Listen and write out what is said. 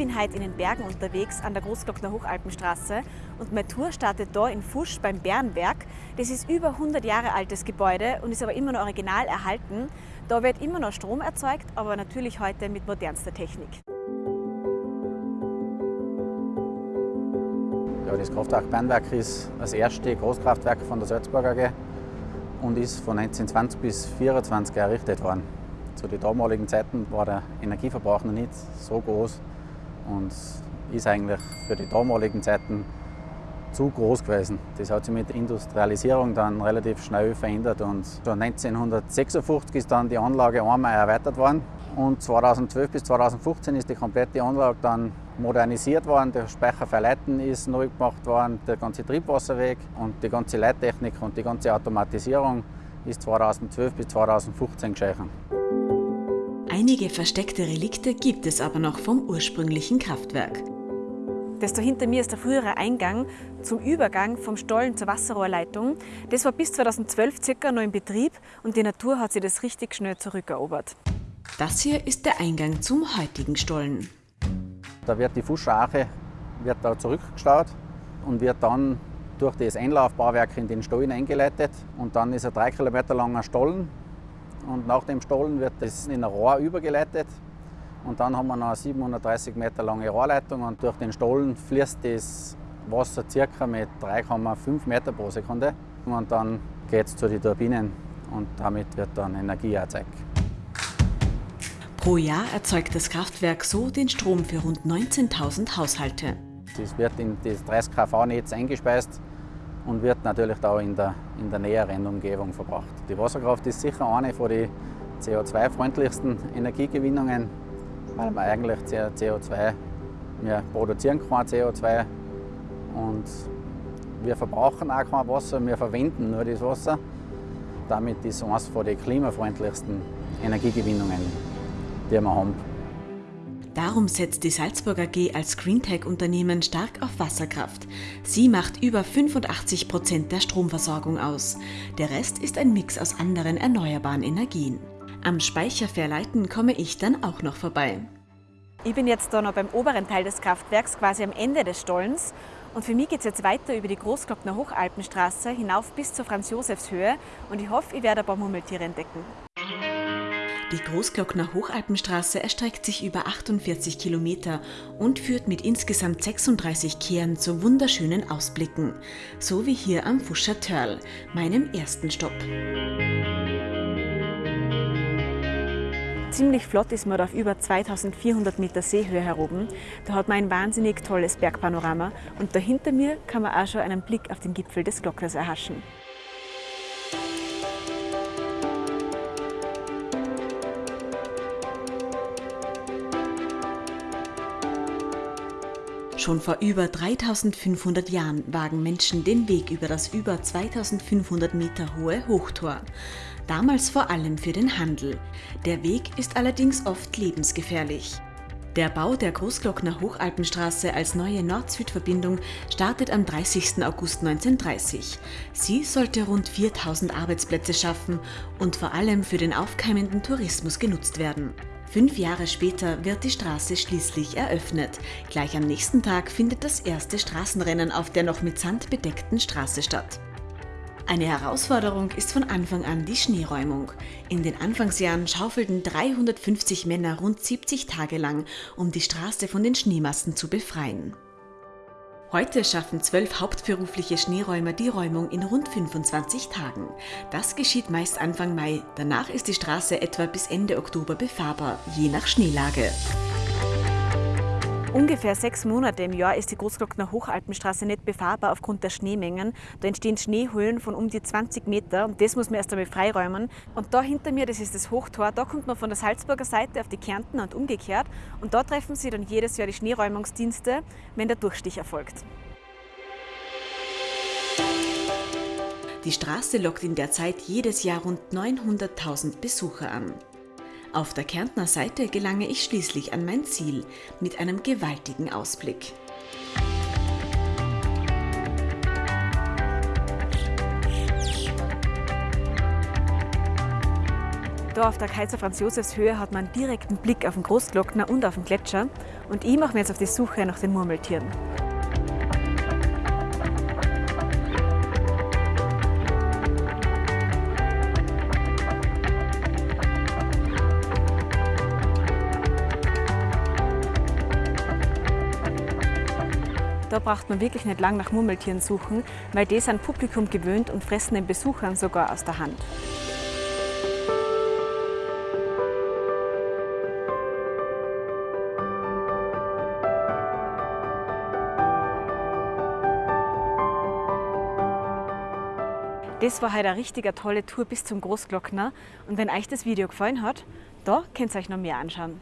bin heute in den Bergen unterwegs an der Großglockner Hochalpenstraße und meine Tour startet da in Fusch beim Bärenwerk. Das ist über 100 Jahre altes Gebäude und ist aber immer noch original erhalten. Da wird immer noch Strom erzeugt, aber natürlich heute mit modernster Technik. Ja, das Kraftwerk Bernwerk ist das erste Großkraftwerk von der Salzburger AG und ist von 1920 bis 1924 errichtet worden. Zu den damaligen Zeiten war der Energieverbrauch noch nicht so groß und ist eigentlich für die damaligen Zeiten zu groß gewesen. Das hat sich mit der Industrialisierung dann relativ schnell verändert und schon 1956 ist dann die Anlage einmal erweitert worden und 2012 bis 2015 ist die komplette Anlage dann modernisiert worden. Der Speicher für ist neu gemacht worden, der ganze Triebwasserweg und die ganze Leittechnik und die ganze Automatisierung ist 2012 bis 2015 geschehen. Einige versteckte Relikte gibt es aber noch vom ursprünglichen Kraftwerk. Das da hinter mir ist der frühere Eingang zum Übergang vom Stollen zur Wasserrohrleitung. Das war bis 2012 circa noch in Betrieb und die Natur hat sich das richtig schnell zurückerobert. Das hier ist der Eingang zum heutigen Stollen. Da wird die Fuscharache wird da zurückgestaut und wird dann durch das Einlaufbauwerk in den Stollen eingeleitet. Und dann ist ein drei Kilometer langer Stollen. Und nach dem Stollen wird das in ein Rohr übergeleitet und dann haben wir noch eine 730 Meter lange Rohrleitung und durch den Stollen fließt das Wasser ca. mit 3,5 Meter pro Sekunde. Und dann geht es zu den Turbinen und damit wird dann Energie erzeugt. Pro Jahr erzeugt das Kraftwerk so den Strom für rund 19.000 Haushalte. Das wird in das 30 kV-Netz eingespeist und wird natürlich da in der, in der näheren Umgebung verbracht. Die Wasserkraft ist sicher eine von den CO2-freundlichsten Energiegewinnungen weil wir eigentlich CO2, wir produzieren kein CO2 und wir verbrauchen auch kein Wasser, wir verwenden nur das Wasser. Damit ist es eines von den klimafreundlichsten Energiegewinnungen, die wir haben. Darum setzt die Salzburg AG als Greentech-Unternehmen stark auf Wasserkraft. Sie macht über 85 Prozent der Stromversorgung aus. Der Rest ist ein Mix aus anderen erneuerbaren Energien. Am Speicher verleiten komme ich dann auch noch vorbei. Ich bin jetzt da noch beim oberen Teil des Kraftwerks, quasi am Ende des Stollens. Und für mich geht es jetzt weiter über die Großglockner Hochalpenstraße hinauf bis zur Franz-Josefs-Höhe. Und ich hoffe, ich werde ein paar Murmeltiere entdecken. Die Großglockner Hochalpenstraße erstreckt sich über 48 Kilometer und führt mit insgesamt 36 Kehren zu wunderschönen Ausblicken. So wie hier am Fuscher Törl, meinem ersten Stopp. Ziemlich flott ist man auf über 2400 Meter Seehöhe heroben. Da hat man ein wahnsinnig tolles Bergpanorama und da hinter mir kann man auch schon einen Blick auf den Gipfel des Glockners erhaschen. Schon vor über 3500 Jahren wagen Menschen den Weg über das über 2500 Meter hohe Hochtor damals vor allem für den Handel. Der Weg ist allerdings oft lebensgefährlich. Der Bau der Großglockner Hochalpenstraße als neue Nord-Süd-Verbindung startet am 30. August 1930. Sie sollte rund 4000 Arbeitsplätze schaffen und vor allem für den aufkeimenden Tourismus genutzt werden. Fünf Jahre später wird die Straße schließlich eröffnet. Gleich am nächsten Tag findet das erste Straßenrennen auf der noch mit Sand bedeckten Straße statt. Eine Herausforderung ist von Anfang an die Schneeräumung. In den Anfangsjahren schaufelten 350 Männer rund 70 Tage lang, um die Straße von den Schneemassen zu befreien. Heute schaffen zwölf hauptberufliche Schneeräumer die Räumung in rund 25 Tagen. Das geschieht meist Anfang Mai. Danach ist die Straße etwa bis Ende Oktober befahrbar, je nach Schneelage. Ungefähr sechs Monate im Jahr ist die Großglockner Hochalpenstraße nicht befahrbar aufgrund der Schneemengen. Da entstehen Schneehöhlen von um die 20 Meter und das muss man erst einmal freiräumen. Und da hinter mir, das ist das Hochtor, da kommt man von der Salzburger Seite auf die Kärnten und umgekehrt. Und da treffen sie dann jedes Jahr die Schneeräumungsdienste, wenn der Durchstich erfolgt. Die Straße lockt in der Zeit jedes Jahr rund 900.000 Besucher an. Auf der Kärntner Seite gelange ich schließlich an mein Ziel mit einem gewaltigen Ausblick. Da auf der Kaiser Franz Josefs Höhe hat man direkten Blick auf den Großglockner und auf den Gletscher. Und ich mache mir jetzt auf die Suche nach den Murmeltieren. Da braucht man wirklich nicht lang nach Murmeltieren suchen, weil die sind Publikum gewöhnt und fressen den Besuchern sogar aus der Hand. Das war heute eine richtige tolle Tour bis zum Großglockner. Und wenn euch das Video gefallen hat, da könnt ihr euch noch mehr anschauen.